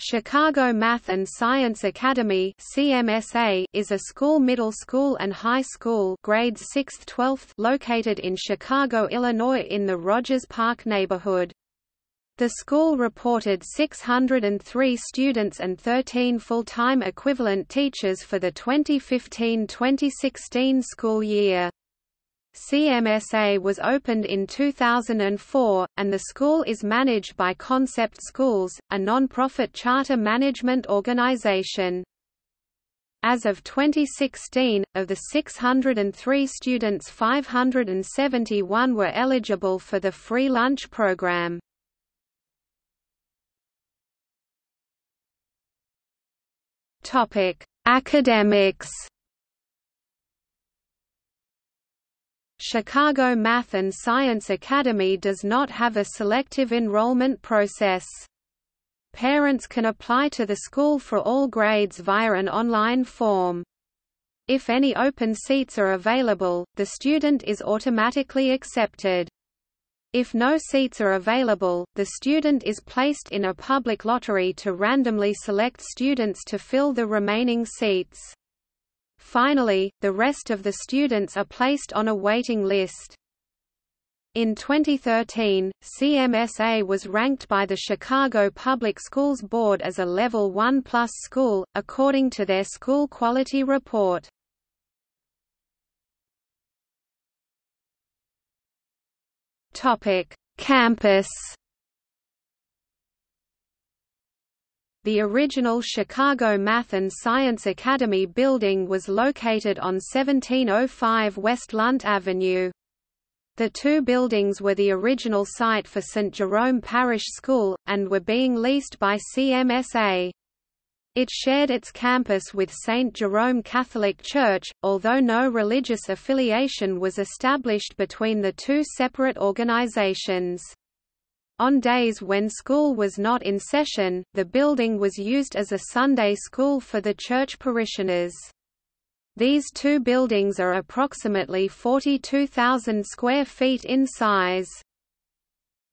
Chicago Math and Science Academy (CMSA) is a school middle school and high school grades 6th 12th located in Chicago, Illinois in the Rogers Park neighborhood. The school reported 603 students and 13 full-time equivalent teachers for the 2015-2016 school year. CMSA was opened in 2004, and the school is managed by Concept Schools, a non-profit charter management organization. As of 2016, of the 603 students 571 were eligible for the free lunch program. Academics Chicago Math and Science Academy does not have a selective enrollment process. Parents can apply to the school for all grades via an online form. If any open seats are available, the student is automatically accepted. If no seats are available, the student is placed in a public lottery to randomly select students to fill the remaining seats. Finally, the rest of the students are placed on a waiting list. In 2013, CMSA was ranked by the Chicago Public Schools Board as a Level 1 Plus school, according to their school quality report. Campus The original Chicago Math and Science Academy building was located on 1705 West Lunt Avenue. The two buildings were the original site for St. Jerome Parish School, and were being leased by CMSA. It shared its campus with St. Jerome Catholic Church, although no religious affiliation was established between the two separate organizations. On days when school was not in session, the building was used as a Sunday school for the church parishioners. These two buildings are approximately 42,000 square feet in size.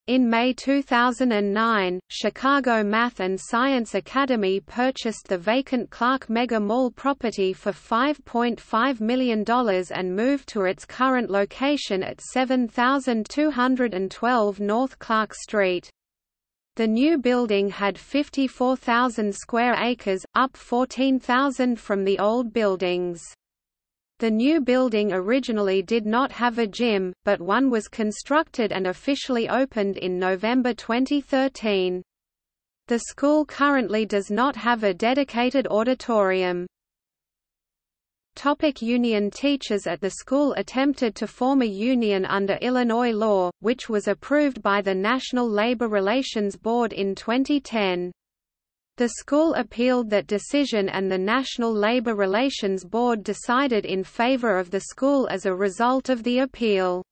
In May 2009, Chicago Math and Science Academy purchased the vacant Clark Mega Mall property for $5.5 million and moved to its current location at 7212 North Clark Street. The new building had 54,000 square acres, up 14,000 from the old buildings. The new building originally did not have a gym, but one was constructed and officially opened in November 2013. The school currently does not have a dedicated auditorium. Topic union Teachers at the school attempted to form a union under Illinois law, which was approved by the National Labor Relations Board in 2010. The school appealed that decision and the National Labor Relations Board decided in favor of the school as a result of the appeal.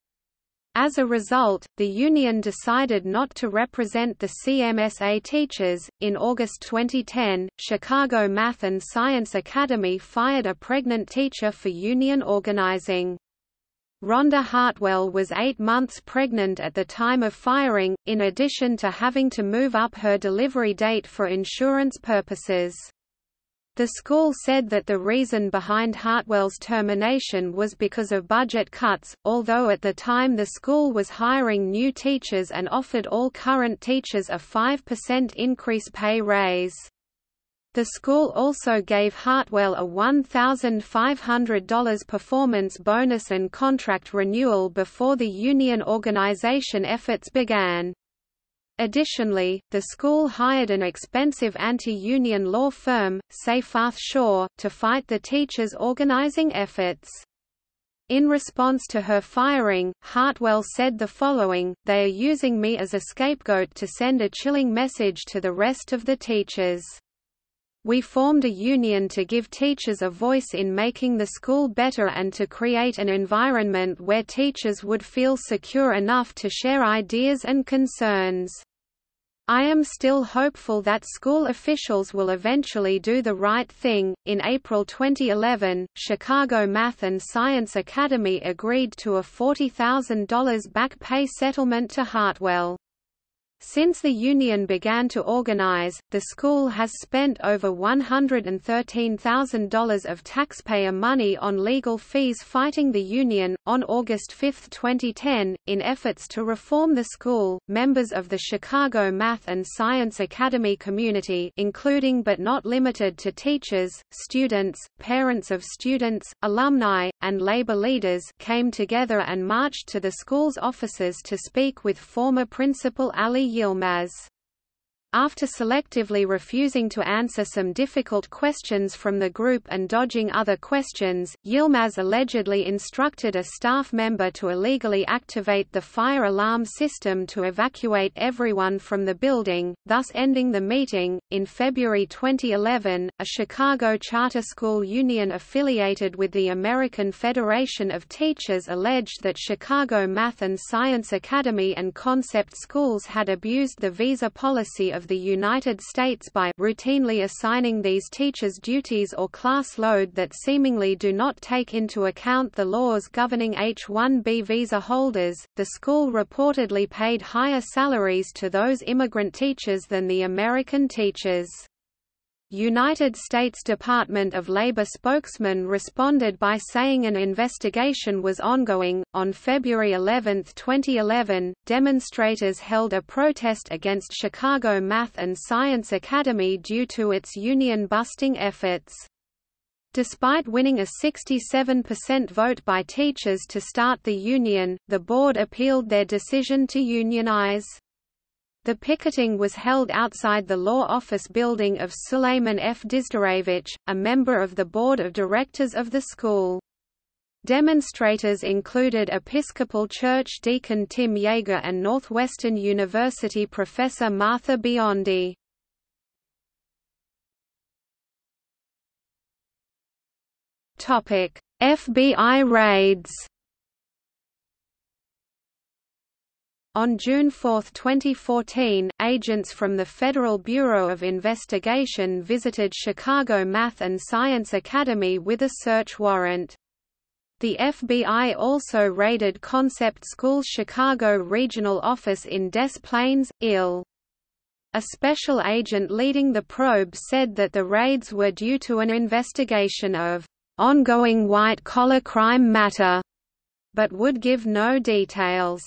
As a result, the union decided not to represent the CMSA teachers. In August 2010, Chicago Math and Science Academy fired a pregnant teacher for union organizing. Rhonda Hartwell was eight months pregnant at the time of firing, in addition to having to move up her delivery date for insurance purposes. The school said that the reason behind Hartwell's termination was because of budget cuts, although at the time the school was hiring new teachers and offered all current teachers a 5% increase pay raise. The school also gave Hartwell a $1,500 performance bonus and contract renewal before the union organization efforts began. Additionally, the school hired an expensive anti-union law firm, Seyfarth Shaw, to fight the teachers' organizing efforts. In response to her firing, Hartwell said the following, they are using me as a scapegoat to send a chilling message to the rest of the teachers. We formed a union to give teachers a voice in making the school better and to create an environment where teachers would feel secure enough to share ideas and concerns. I am still hopeful that school officials will eventually do the right thing. In April 2011, Chicago Math and Science Academy agreed to a $40,000 back pay settlement to Hartwell. Since the union began to organize, the school has spent over $113,000 of taxpayer money on legal fees fighting the union. On August 5, 2010, in efforts to reform the school, members of the Chicago Math and Science Academy community, including but not limited to teachers, students, parents of students, alumni, and labor leaders, came together and marched to the school's offices to speak with former principal Ali Yilmaz. After selectively refusing to answer some difficult questions from the group and dodging other questions, Yilmaz allegedly instructed a staff member to illegally activate the fire alarm system to evacuate everyone from the building, thus ending the meeting. In February 2011, a Chicago charter school union affiliated with the American Federation of Teachers alleged that Chicago Math and Science Academy and Concept Schools had abused the visa policy of of the United States by routinely assigning these teachers duties or class load that seemingly do not take into account the laws governing H-1B visa holders. The school reportedly paid higher salaries to those immigrant teachers than the American teachers. United States Department of Labor spokesman responded by saying an investigation was ongoing. On February 11, 2011, demonstrators held a protest against Chicago Math and Science Academy due to its union busting efforts. Despite winning a 67% vote by teachers to start the union, the board appealed their decision to unionize. The picketing was held outside the law office building of Suleiman F. Dizderevich, a member of the board of directors of the school. Demonstrators included Episcopal Church deacon Tim Yeager and Northwestern University professor Martha Biondi. FBI raids On June 4, 2014, agents from the Federal Bureau of Investigation visited Chicago Math and Science Academy with a search warrant. The FBI also raided Concept School's Chicago regional office in Des Plaines, Ill. A special agent leading the probe said that the raids were due to an investigation of ongoing white-collar crime matter, but would give no details.